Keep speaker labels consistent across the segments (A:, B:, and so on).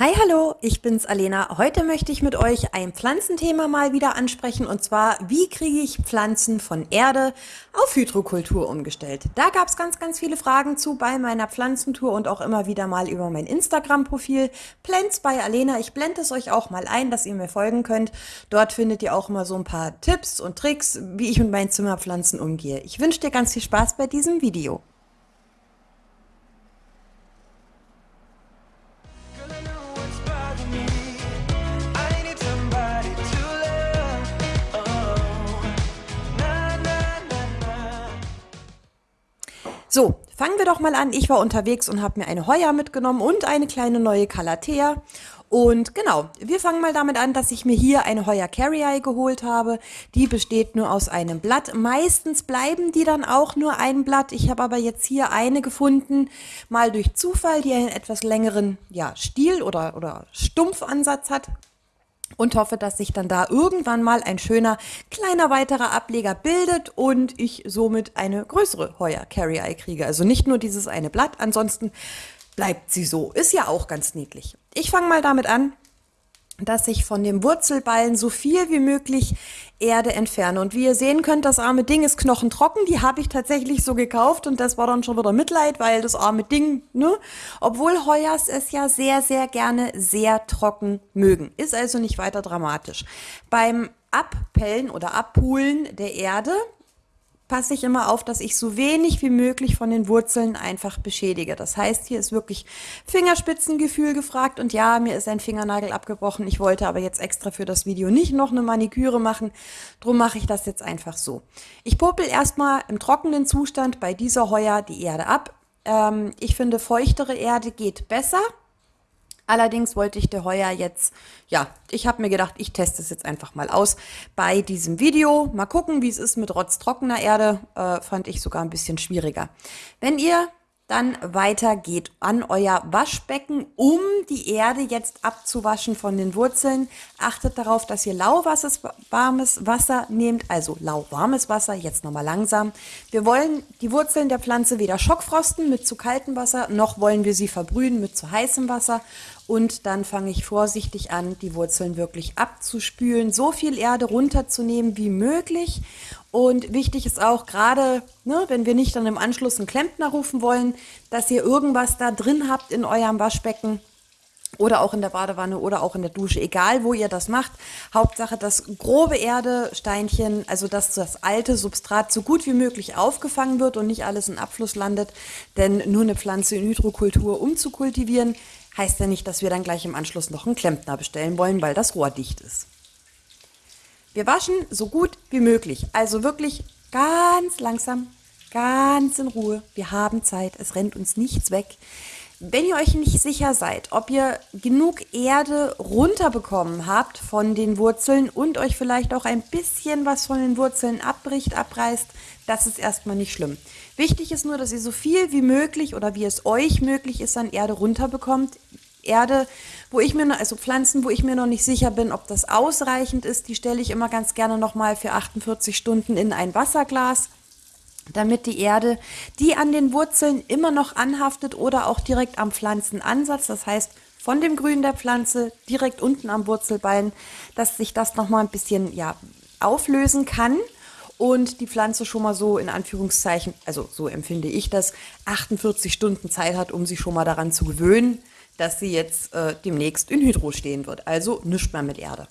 A: Hi, hallo, ich bin's Alena. Heute möchte ich mit euch ein Pflanzenthema mal wieder ansprechen und zwar, wie kriege ich Pflanzen von Erde auf Hydrokultur umgestellt? Da gab's ganz, ganz viele Fragen zu bei meiner Pflanzentour und auch immer wieder mal über mein Instagram-Profil Plants bei Alena. Ich blende es euch auch mal ein, dass ihr mir folgen könnt. Dort findet ihr auch immer so ein paar Tipps und Tricks, wie ich mit meinen Zimmerpflanzen umgehe. Ich wünsche dir ganz viel Spaß bei diesem Video. So, fangen wir doch mal an. Ich war unterwegs und habe mir eine Heuer mitgenommen und eine kleine neue Calathea. Und genau, wir fangen mal damit an, dass ich mir hier eine Heuer Carrier geholt habe. Die besteht nur aus einem Blatt. Meistens bleiben die dann auch nur ein Blatt. Ich habe aber jetzt hier eine gefunden, mal durch Zufall, die einen etwas längeren ja, Stiel oder, oder Stumpfansatz hat und hoffe, dass sich dann da irgendwann mal ein schöner kleiner weiterer Ableger bildet und ich somit eine größere Heuer Carry Eye kriege. Also nicht nur dieses eine Blatt, ansonsten bleibt sie so. Ist ja auch ganz niedlich. Ich fange mal damit an, dass ich von dem Wurzelballen so viel wie möglich Erde entferne. Und wie ihr sehen könnt, das arme Ding ist knochentrocken. Die habe ich tatsächlich so gekauft und das war dann schon wieder Mitleid, weil das arme Ding, ne? Obwohl Heuers es ja sehr, sehr gerne sehr trocken mögen. Ist also nicht weiter dramatisch. Beim Abpellen oder Abpulen der Erde passe ich immer auf, dass ich so wenig wie möglich von den Wurzeln einfach beschädige. Das heißt, hier ist wirklich Fingerspitzengefühl gefragt und ja, mir ist ein Fingernagel abgebrochen. Ich wollte aber jetzt extra für das Video nicht noch eine Maniküre machen. Drum mache ich das jetzt einfach so. Ich popel erstmal im trockenen Zustand bei dieser Heuer die Erde ab. Ähm, ich finde, feuchtere Erde geht besser. Allerdings wollte ich der Heuer jetzt, ja, ich habe mir gedacht, ich teste es jetzt einfach mal aus bei diesem Video. Mal gucken, wie es ist mit rotztrockener Erde. Äh, fand ich sogar ein bisschen schwieriger. Wenn ihr dann weiter geht an euer Waschbecken, um die Erde jetzt abzuwaschen von den Wurzeln. Achtet darauf, dass ihr lauwarmes warmes Wasser nehmt, also lauwarmes Wasser, jetzt nochmal langsam. Wir wollen die Wurzeln der Pflanze weder schockfrosten mit zu kaltem Wasser, noch wollen wir sie verbrühen mit zu heißem Wasser. Und dann fange ich vorsichtig an, die Wurzeln wirklich abzuspülen, so viel Erde runterzunehmen wie möglich. Und wichtig ist auch gerade, ne, wenn wir nicht dann im Anschluss einen Klempner rufen wollen, dass ihr irgendwas da drin habt in eurem Waschbecken, oder auch in der Badewanne oder auch in der Dusche, egal wo ihr das macht. Hauptsache, dass grobe Erde, Steinchen, also dass das alte Substrat so gut wie möglich aufgefangen wird und nicht alles in Abfluss landet. Denn nur eine Pflanze in Hydrokultur umzukultivieren, heißt ja nicht, dass wir dann gleich im Anschluss noch einen Klempner bestellen wollen, weil das Rohr dicht ist. Wir waschen so gut wie möglich, also wirklich ganz langsam, ganz in Ruhe. Wir haben Zeit, es rennt uns nichts weg. Wenn ihr euch nicht sicher seid, ob ihr genug Erde runterbekommen habt von den Wurzeln und euch vielleicht auch ein bisschen was von den Wurzeln abbricht, abreißt, das ist erstmal nicht schlimm. Wichtig ist nur, dass ihr so viel wie möglich oder wie es euch möglich ist an Erde runterbekommt. Erde, wo ich mir, also Pflanzen, wo ich mir noch nicht sicher bin, ob das ausreichend ist, die stelle ich immer ganz gerne nochmal für 48 Stunden in ein Wasserglas damit die Erde, die an den Wurzeln immer noch anhaftet oder auch direkt am Pflanzenansatz, das heißt von dem Grün der Pflanze direkt unten am Wurzelbein, dass sich das nochmal ein bisschen ja, auflösen kann und die Pflanze schon mal so in Anführungszeichen, also so empfinde ich das, 48 Stunden Zeit hat, um sich schon mal daran zu gewöhnen, dass sie jetzt äh, demnächst in Hydro stehen wird. Also nichts mehr mit Erde.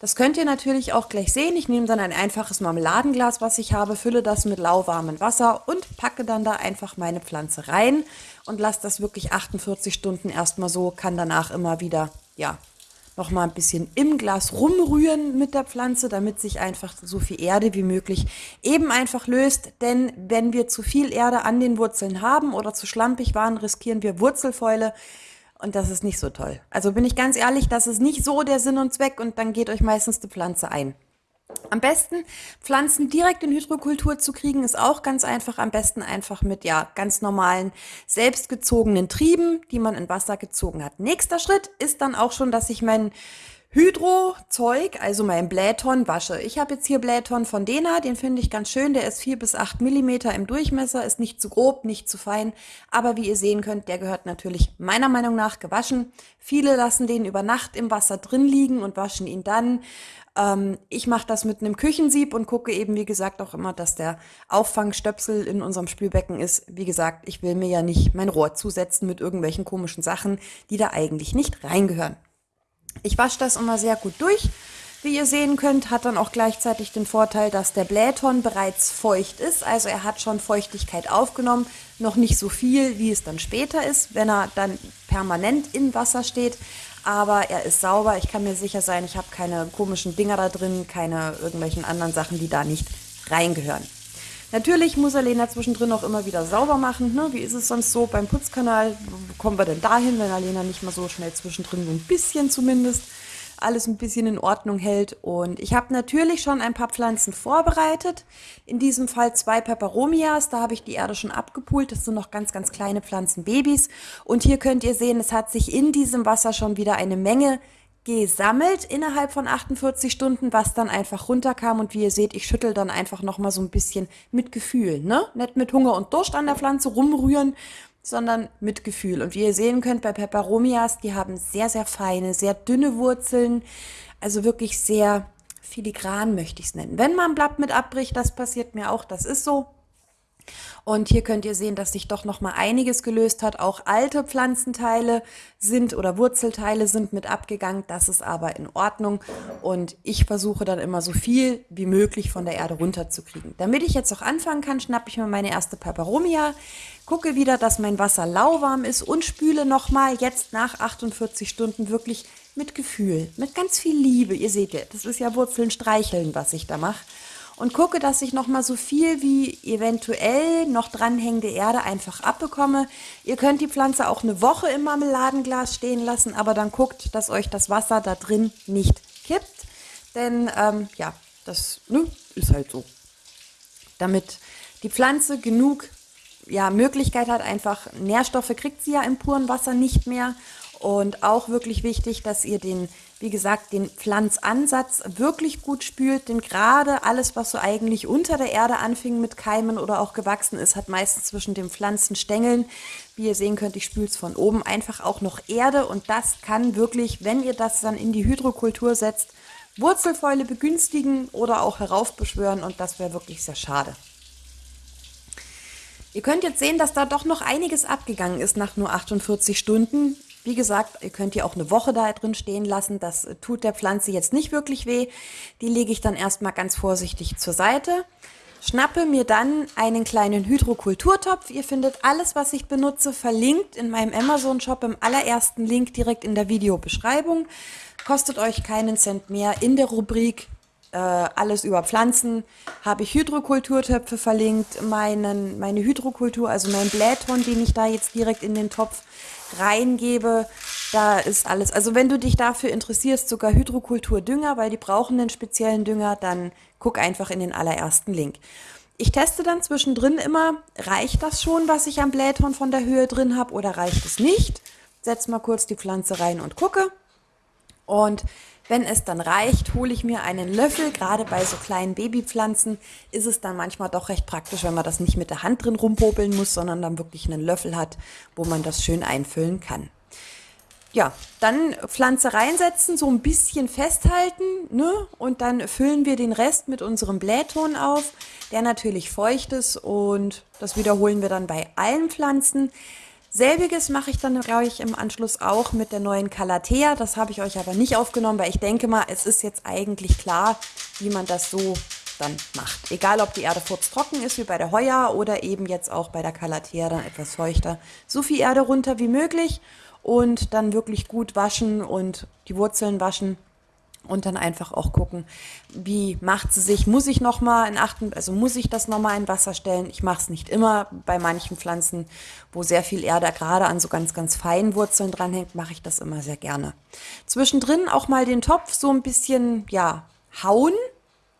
A: Das könnt ihr natürlich auch gleich sehen. Ich nehme dann ein einfaches Marmeladenglas, was ich habe, fülle das mit lauwarmem Wasser und packe dann da einfach meine Pflanze rein und lasse das wirklich 48 Stunden erstmal so, kann danach immer wieder, ja, nochmal ein bisschen im Glas rumrühren mit der Pflanze, damit sich einfach so viel Erde wie möglich eben einfach löst. Denn wenn wir zu viel Erde an den Wurzeln haben oder zu schlampig waren, riskieren wir Wurzelfäule. Und das ist nicht so toll. Also bin ich ganz ehrlich, das ist nicht so der Sinn und Zweck und dann geht euch meistens die Pflanze ein. Am besten Pflanzen direkt in Hydrokultur zu kriegen, ist auch ganz einfach. Am besten einfach mit ja ganz normalen selbstgezogenen Trieben, die man in Wasser gezogen hat. Nächster Schritt ist dann auch schon, dass ich meinen Hydro-Zeug, also mein Blähton, wasche. Ich habe jetzt hier Blähton von Dena, den finde ich ganz schön. Der ist 4 bis 8 Millimeter im Durchmesser, ist nicht zu grob, nicht zu fein. Aber wie ihr sehen könnt, der gehört natürlich meiner Meinung nach gewaschen. Viele lassen den über Nacht im Wasser drin liegen und waschen ihn dann. Ähm, ich mache das mit einem Küchensieb und gucke eben, wie gesagt, auch immer, dass der Auffangstöpsel in unserem Spülbecken ist. Wie gesagt, ich will mir ja nicht mein Rohr zusetzen mit irgendwelchen komischen Sachen, die da eigentlich nicht reingehören. Ich wasche das immer sehr gut durch. Wie ihr sehen könnt, hat dann auch gleichzeitig den Vorteil, dass der Blähton bereits feucht ist. Also er hat schon Feuchtigkeit aufgenommen. Noch nicht so viel, wie es dann später ist, wenn er dann permanent im Wasser steht. Aber er ist sauber. Ich kann mir sicher sein, ich habe keine komischen Dinger da drin, keine irgendwelchen anderen Sachen, die da nicht reingehören. Natürlich muss Alena zwischendrin auch immer wieder sauber machen. Ne? Wie ist es sonst so beim Putzkanal? Wo kommen wir denn dahin, wenn Alena nicht mal so schnell zwischendrin so ein bisschen zumindest alles ein bisschen in Ordnung hält. Und ich habe natürlich schon ein paar Pflanzen vorbereitet. In diesem Fall zwei Peperomias. Da habe ich die Erde schon abgepult. Das sind noch ganz, ganz kleine Pflanzenbabys. Und hier könnt ihr sehen, es hat sich in diesem Wasser schon wieder eine Menge gesammelt innerhalb von 48 Stunden, was dann einfach runterkam. Und wie ihr seht, ich schüttel dann einfach nochmal so ein bisschen mit Gefühl. Ne? Nicht mit Hunger und Durst an der Pflanze rumrühren, sondern mit Gefühl. Und wie ihr sehen könnt bei Peperomias, die haben sehr, sehr feine, sehr dünne Wurzeln. Also wirklich sehr filigran möchte ich es nennen. Wenn man ein Blatt mit abbricht, das passiert mir auch, das ist so. Und hier könnt ihr sehen, dass sich doch noch mal einiges gelöst hat. Auch alte Pflanzenteile sind oder Wurzelteile sind mit abgegangen. Das ist aber in Ordnung. Und ich versuche dann immer so viel wie möglich von der Erde runterzukriegen. Damit ich jetzt auch anfangen kann, schnappe ich mir meine erste Peperomia, gucke wieder, dass mein Wasser lauwarm ist und spüle noch mal jetzt nach 48 Stunden wirklich mit Gefühl, mit ganz viel Liebe. Ihr seht ja, das ist ja Wurzeln streicheln, was ich da mache und gucke, dass ich noch mal so viel wie eventuell noch dranhängende Erde einfach abbekomme. Ihr könnt die Pflanze auch eine Woche im Marmeladenglas stehen lassen, aber dann guckt, dass euch das Wasser da drin nicht kippt, denn ähm, ja, das ne, ist halt so. Damit die Pflanze genug ja, Möglichkeit hat, einfach Nährstoffe kriegt sie ja im puren Wasser nicht mehr und auch wirklich wichtig, dass ihr den, wie gesagt, den Pflanzansatz wirklich gut spült, denn gerade alles, was so eigentlich unter der Erde anfing mit Keimen oder auch gewachsen ist, hat meistens zwischen den Pflanzenstängeln, wie ihr sehen könnt, ich spüle es von oben, einfach auch noch Erde und das kann wirklich, wenn ihr das dann in die Hydrokultur setzt, Wurzelfäule begünstigen oder auch heraufbeschwören und das wäre wirklich sehr schade. Ihr könnt jetzt sehen, dass da doch noch einiges abgegangen ist nach nur 48 Stunden. Wie gesagt, ihr könnt die auch eine Woche da drin stehen lassen. Das tut der Pflanze jetzt nicht wirklich weh. Die lege ich dann erstmal ganz vorsichtig zur Seite. Schnappe mir dann einen kleinen Hydrokulturtopf. Ihr findet alles, was ich benutze, verlinkt in meinem Amazon-Shop im allerersten Link direkt in der Videobeschreibung. Kostet euch keinen Cent mehr. In der Rubrik äh, alles über Pflanzen habe ich Hydrokulturtöpfe verlinkt. Meinen, meine Hydrokultur, also mein Blähton, den ich da jetzt direkt in den Topf reingebe. Da ist alles. Also wenn du dich dafür interessierst, sogar Hydrokulturdünger, weil die brauchen einen speziellen Dünger, dann guck einfach in den allerersten Link. Ich teste dann zwischendrin immer, reicht das schon, was ich am Blähton von der Höhe drin habe oder reicht es nicht? Setz mal kurz die Pflanze rein und gucke. Und wenn es dann reicht, hole ich mir einen Löffel. Gerade bei so kleinen Babypflanzen ist es dann manchmal doch recht praktisch, wenn man das nicht mit der Hand drin rumpopeln muss, sondern dann wirklich einen Löffel hat, wo man das schön einfüllen kann. Ja, dann Pflanze reinsetzen, so ein bisschen festhalten ne? und dann füllen wir den Rest mit unserem Blähton auf, der natürlich feucht ist und das wiederholen wir dann bei allen Pflanzen. Selbiges mache ich dann, glaube ich, im Anschluss auch mit der neuen Calathea. Das habe ich euch aber nicht aufgenommen, weil ich denke mal, es ist jetzt eigentlich klar, wie man das so dann macht. Egal, ob die Erde trocken ist wie bei der Heuer oder eben jetzt auch bei der Calathea dann etwas feuchter. So viel Erde runter wie möglich und dann wirklich gut waschen und die Wurzeln waschen und dann einfach auch gucken, wie macht sie sich, muss ich nochmal in achten, also muss ich das nochmal in Wasser stellen. Ich mache es nicht immer. Bei manchen Pflanzen, wo sehr viel Erde gerade an so ganz, ganz feinen Wurzeln dranhängt, mache ich das immer sehr gerne. Zwischendrin auch mal den Topf so ein bisschen, ja, hauen,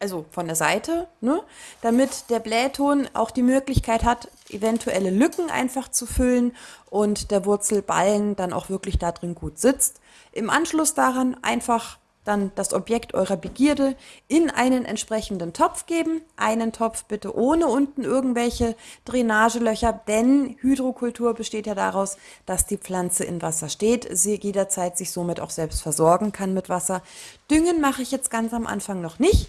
A: also von der Seite, ne? damit der Blähton auch die Möglichkeit hat, eventuelle Lücken einfach zu füllen und der Wurzelballen dann auch wirklich da drin gut sitzt. Im Anschluss daran einfach dann das Objekt eurer Begierde in einen entsprechenden Topf geben. Einen Topf bitte ohne unten irgendwelche Drainagelöcher, denn Hydrokultur besteht ja daraus, dass die Pflanze in Wasser steht, sie jederzeit sich somit auch selbst versorgen kann mit Wasser. Düngen mache ich jetzt ganz am Anfang noch nicht.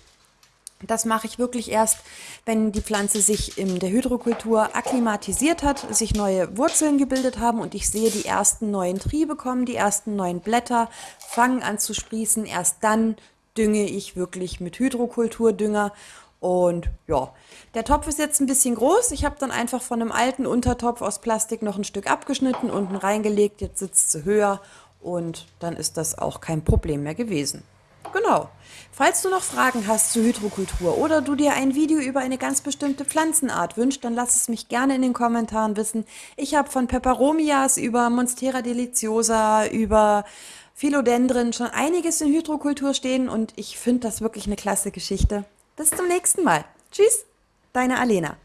A: Das mache ich wirklich erst, wenn die Pflanze sich in der Hydrokultur akklimatisiert hat, sich neue Wurzeln gebildet haben und ich sehe, die ersten neuen Triebe kommen, die ersten neuen Blätter fangen an zu sprießen. Erst dann dünge ich wirklich mit Hydrokulturdünger. Und ja, der Topf ist jetzt ein bisschen groß. Ich habe dann einfach von einem alten Untertopf aus Plastik noch ein Stück abgeschnitten, unten reingelegt. Jetzt sitzt sie höher und dann ist das auch kein Problem mehr gewesen. Genau. Falls du noch Fragen hast zur Hydrokultur oder du dir ein Video über eine ganz bestimmte Pflanzenart wünschst, dann lass es mich gerne in den Kommentaren wissen. Ich habe von Peperomias über Monstera deliciosa, über Philodendren schon einiges in Hydrokultur stehen und ich finde das wirklich eine klasse Geschichte. Bis zum nächsten Mal. Tschüss, deine Alena.